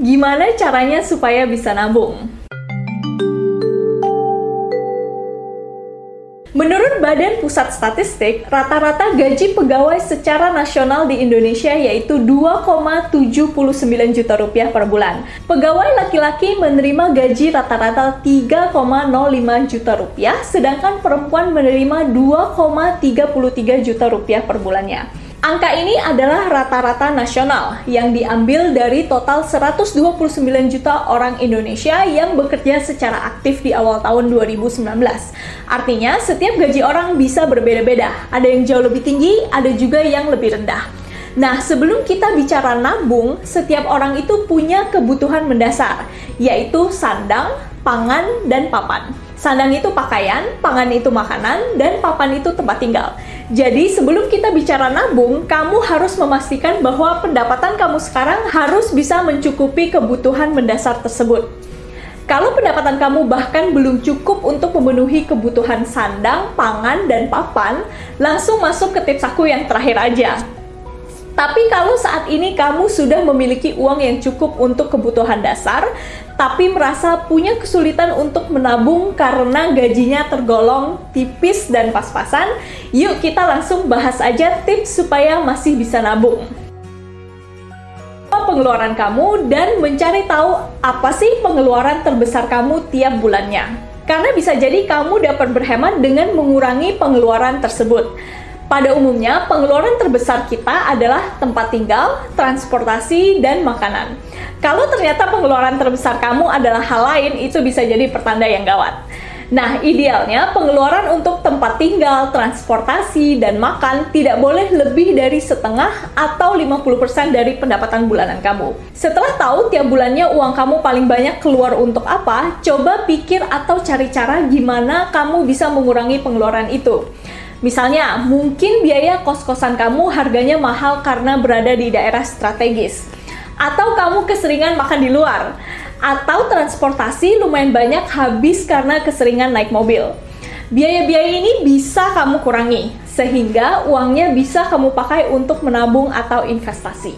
gimana caranya supaya bisa nabung? Menurut Badan Pusat Statistik, rata-rata gaji pegawai secara nasional di Indonesia yaitu 2,79 juta rupiah per bulan. Pegawai laki-laki menerima gaji rata-rata 3,05 juta rupiah, sedangkan perempuan menerima 2,33 juta rupiah per bulannya. Angka ini adalah rata-rata nasional yang diambil dari total 129 juta orang Indonesia yang bekerja secara aktif di awal tahun 2019. Artinya, setiap gaji orang bisa berbeda-beda. Ada yang jauh lebih tinggi, ada juga yang lebih rendah. Nah, sebelum kita bicara nabung, setiap orang itu punya kebutuhan mendasar, yaitu sandang, pangan, dan papan. Sandang itu pakaian, pangan itu makanan, dan papan itu tempat tinggal. Jadi sebelum kita bicara nabung, kamu harus memastikan bahwa pendapatan kamu sekarang harus bisa mencukupi kebutuhan mendasar tersebut. Kalau pendapatan kamu bahkan belum cukup untuk memenuhi kebutuhan sandang, pangan, dan papan, langsung masuk ke tips aku yang terakhir aja. Tapi kalau saat ini kamu sudah memiliki uang yang cukup untuk kebutuhan dasar, tapi merasa punya kesulitan untuk menabung karena gajinya tergolong tipis dan pas-pasan, yuk kita langsung bahas aja tips supaya masih bisa nabung. Pengeluaran kamu dan mencari tahu apa sih pengeluaran terbesar kamu tiap bulannya. Karena bisa jadi kamu dapat berhemat dengan mengurangi pengeluaran tersebut. Pada umumnya, pengeluaran terbesar kita adalah tempat tinggal, transportasi, dan makanan. Kalau ternyata pengeluaran terbesar kamu adalah hal lain, itu bisa jadi pertanda yang gawat. Nah, idealnya pengeluaran untuk tempat tinggal, transportasi, dan makan tidak boleh lebih dari setengah atau 50% dari pendapatan bulanan kamu. Setelah tahu tiap bulannya uang kamu paling banyak keluar untuk apa, coba pikir atau cari cara gimana kamu bisa mengurangi pengeluaran itu. Misalnya, mungkin biaya kos-kosan kamu harganya mahal karena berada di daerah strategis. Atau kamu keseringan makan di luar. Atau transportasi lumayan banyak habis karena keseringan naik mobil. Biaya-biaya ini bisa kamu kurangi, sehingga uangnya bisa kamu pakai untuk menabung atau investasi.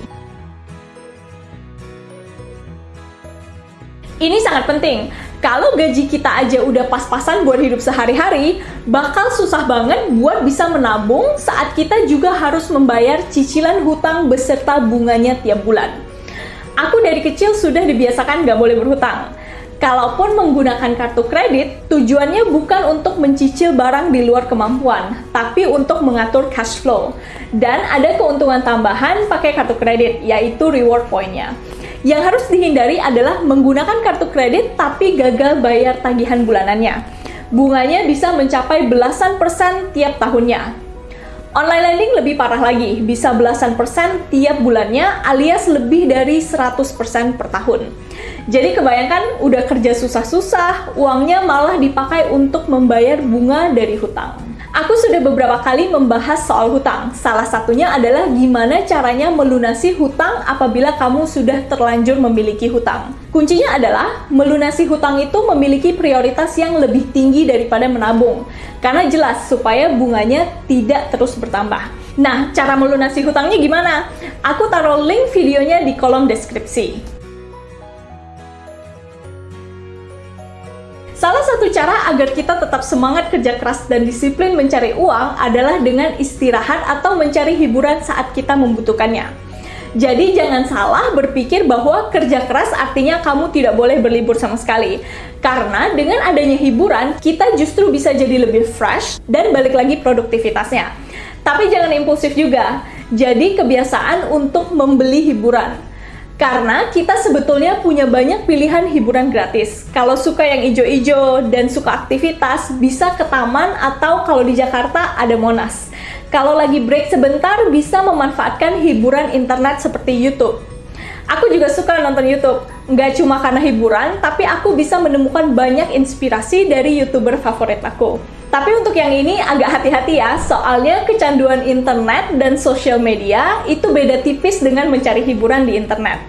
Ini sangat penting, kalau gaji kita aja udah pas-pasan buat hidup sehari-hari, bakal susah banget buat bisa menabung saat kita juga harus membayar cicilan hutang beserta bunganya tiap bulan. Aku dari kecil sudah dibiasakan gak boleh berhutang. Kalaupun menggunakan kartu kredit, tujuannya bukan untuk mencicil barang di luar kemampuan, tapi untuk mengatur cash flow. Dan ada keuntungan tambahan pakai kartu kredit, yaitu reward point-nya. Yang harus dihindari adalah menggunakan kartu kredit tapi gagal bayar tagihan bulanannya. Bunganya bisa mencapai belasan persen tiap tahunnya. Online lending lebih parah lagi, bisa belasan persen tiap bulannya alias lebih dari 100% per tahun. Jadi kebayangkan udah kerja susah-susah, uangnya malah dipakai untuk membayar bunga dari hutang. Aku sudah beberapa kali membahas soal hutang. Salah satunya adalah gimana caranya melunasi hutang apabila kamu sudah terlanjur memiliki hutang. Kuncinya adalah melunasi hutang itu memiliki prioritas yang lebih tinggi daripada menabung. Karena jelas supaya bunganya tidak terus bertambah. Nah, cara melunasi hutangnya gimana? Aku taruh link videonya di kolom deskripsi. Salah satu cara agar kita tetap semangat kerja keras dan disiplin mencari uang adalah dengan istirahat atau mencari hiburan saat kita membutuhkannya. Jadi jangan salah berpikir bahwa kerja keras artinya kamu tidak boleh berlibur sama sekali. Karena dengan adanya hiburan, kita justru bisa jadi lebih fresh dan balik lagi produktivitasnya. Tapi jangan impulsif juga. Jadi kebiasaan untuk membeli hiburan karena kita sebetulnya punya banyak pilihan hiburan gratis. Kalau suka yang ijo-ijo dan suka aktivitas, bisa ke taman atau kalau di Jakarta ada Monas. Kalau lagi break sebentar, bisa memanfaatkan hiburan internet seperti YouTube. Aku juga suka nonton YouTube. Nggak cuma karena hiburan, tapi aku bisa menemukan banyak inspirasi dari YouTuber favorit aku. Tapi untuk yang ini agak hati-hati ya, soalnya kecanduan internet dan sosial media itu beda tipis dengan mencari hiburan di internet.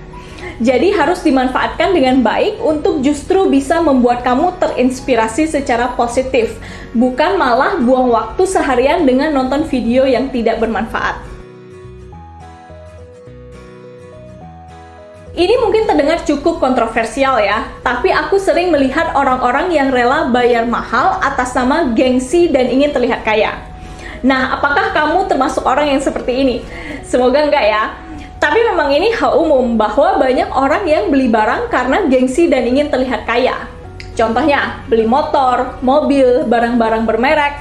Jadi harus dimanfaatkan dengan baik untuk justru bisa membuat kamu terinspirasi secara positif, bukan malah buang waktu seharian dengan nonton video yang tidak bermanfaat. Ini mungkin terdengar cukup kontroversial ya, tapi aku sering melihat orang-orang yang rela bayar mahal atas nama gengsi dan ingin terlihat kaya. Nah, apakah kamu termasuk orang yang seperti ini? Semoga enggak ya. Tapi memang ini hal umum bahwa banyak orang yang beli barang karena gengsi dan ingin terlihat kaya. Contohnya, beli motor, mobil, barang-barang bermerek.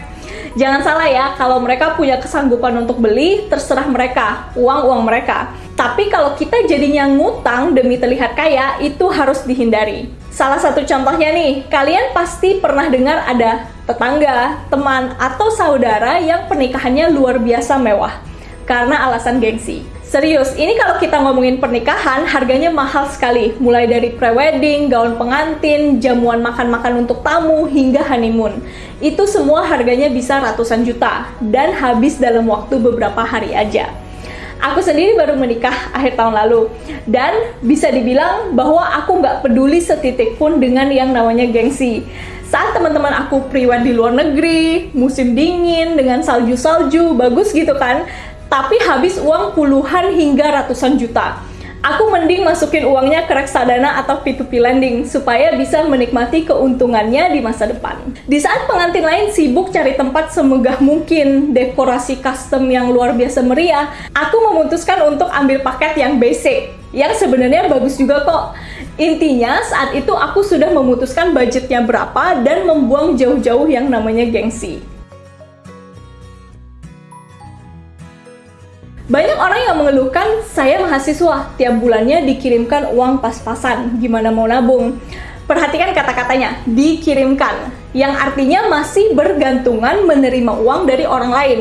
Jangan salah ya, kalau mereka punya kesanggupan untuk beli, terserah mereka, uang-uang mereka. Tapi kalau kita jadinya ngutang demi terlihat kaya, itu harus dihindari. Salah satu contohnya nih, kalian pasti pernah dengar ada tetangga, teman, atau saudara yang pernikahannya luar biasa mewah karena alasan gengsi. Serius, ini kalau kita ngomongin pernikahan, harganya mahal sekali. Mulai dari prewedding, gaun pengantin, jamuan makan-makan untuk tamu, hingga honeymoon. Itu semua harganya bisa ratusan juta, dan habis dalam waktu beberapa hari aja. Aku sendiri baru menikah akhir tahun lalu, dan bisa dibilang bahwa aku nggak peduli setitik pun dengan yang namanya gengsi. Saat teman-teman aku priwet di luar negeri, musim dingin dengan salju-salju, bagus gitu kan. Tapi habis uang puluhan hingga ratusan juta. Aku mending masukin uangnya ke reksadana atau P2P lending supaya bisa menikmati keuntungannya di masa depan. Di saat pengantin lain sibuk cari tempat semegah mungkin, dekorasi custom yang luar biasa meriah, aku memutuskan untuk ambil paket yang basic, yang sebenarnya bagus juga kok. Intinya saat itu aku sudah memutuskan budgetnya berapa dan membuang jauh-jauh yang namanya gengsi. Banyak orang yang mengeluhkan, saya mahasiswa, tiap bulannya dikirimkan uang pas-pasan, gimana mau nabung? Perhatikan kata-katanya, dikirimkan, yang artinya masih bergantungan menerima uang dari orang lain.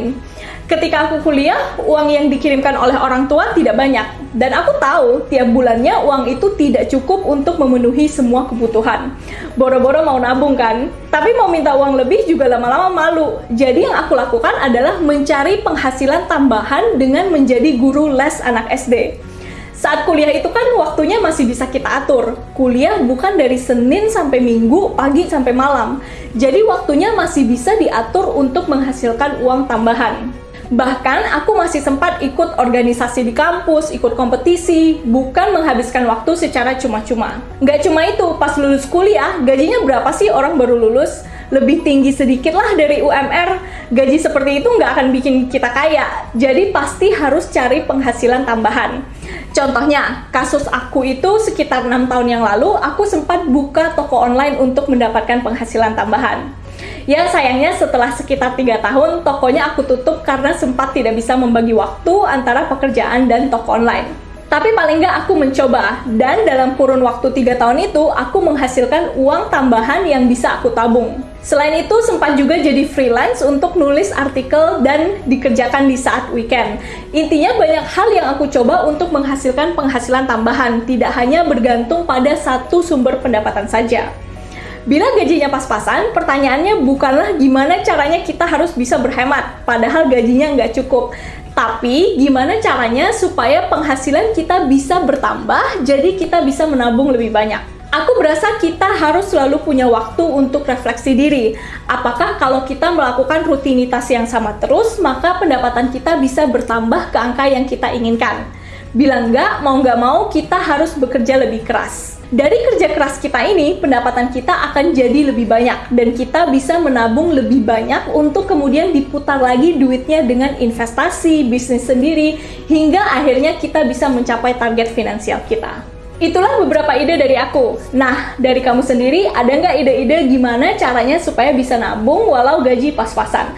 Ketika aku kuliah, uang yang dikirimkan oleh orang tua tidak banyak. Dan aku tahu tiap bulannya uang itu tidak cukup untuk memenuhi semua kebutuhan. Boro-boro mau nabung kan? Tapi mau minta uang lebih juga lama-lama malu. Jadi yang aku lakukan adalah mencari penghasilan tambahan dengan menjadi guru les anak SD. Saat kuliah itu kan waktunya masih bisa kita atur. Kuliah bukan dari Senin sampai Minggu, pagi sampai malam. Jadi waktunya masih bisa diatur untuk menghasilkan uang tambahan. Bahkan aku masih sempat ikut organisasi di kampus, ikut kompetisi, bukan menghabiskan waktu secara cuma-cuma. Nggak cuma itu, pas lulus kuliah, gajinya berapa sih orang baru lulus? Lebih tinggi sedikit lah dari UMR. Gaji seperti itu nggak akan bikin kita kaya, jadi pasti harus cari penghasilan tambahan. Contohnya, kasus aku itu sekitar enam tahun yang lalu, aku sempat buka toko online untuk mendapatkan penghasilan tambahan. Ya sayangnya setelah sekitar tiga tahun, tokonya aku tutup karena sempat tidak bisa membagi waktu antara pekerjaan dan toko online. Tapi paling nggak aku mencoba, dan dalam kurun waktu tiga tahun itu, aku menghasilkan uang tambahan yang bisa aku tabung. Selain itu, sempat juga jadi freelance untuk nulis artikel dan dikerjakan di saat weekend. Intinya banyak hal yang aku coba untuk menghasilkan penghasilan tambahan, tidak hanya bergantung pada satu sumber pendapatan saja. Bila gajinya pas-pasan, pertanyaannya bukanlah gimana caranya kita harus bisa berhemat, padahal gajinya nggak cukup. Tapi gimana caranya supaya penghasilan kita bisa bertambah, jadi kita bisa menabung lebih banyak. Aku berasa kita harus selalu punya waktu untuk refleksi diri. Apakah kalau kita melakukan rutinitas yang sama terus, maka pendapatan kita bisa bertambah ke angka yang kita inginkan? Bila enggak, mau nggak mau, kita harus bekerja lebih keras. Dari kerja keras kita ini, pendapatan kita akan jadi lebih banyak dan kita bisa menabung lebih banyak untuk kemudian diputar lagi duitnya dengan investasi, bisnis sendiri, hingga akhirnya kita bisa mencapai target finansial kita. Itulah beberapa ide dari aku. Nah, dari kamu sendiri, ada nggak ide-ide gimana caranya supaya bisa nabung walau gaji pas-pasan?